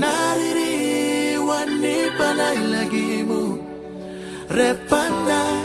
naririwan ni panay repanda.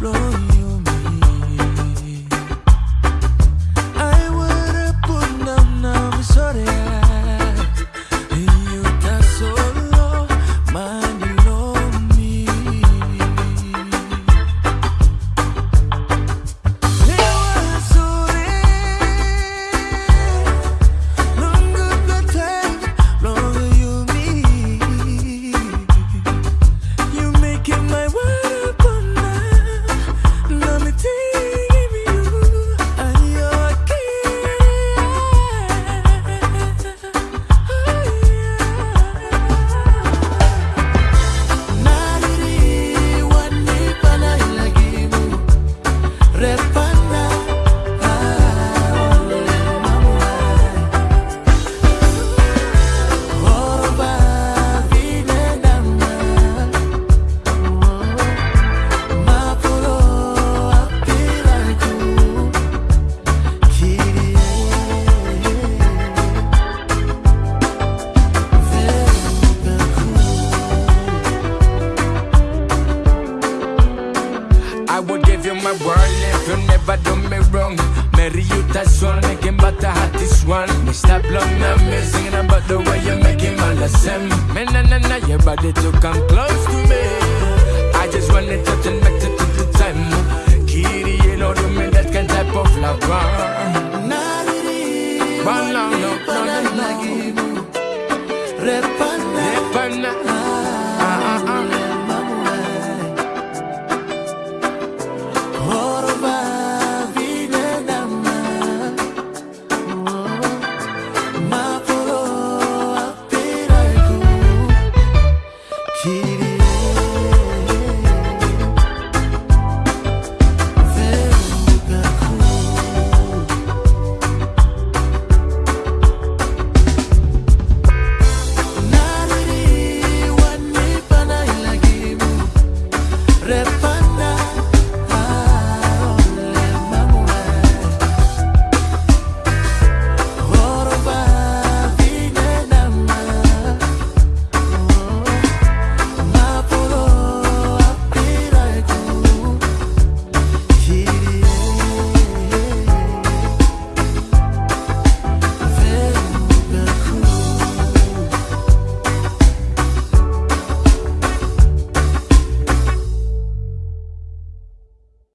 Lord. Respa I will give you my world if you never do me wrong. Meri utasun, lekin the hottest one. Me stop long, I'm singing about the way you're making all the same Me na na na, your body to complete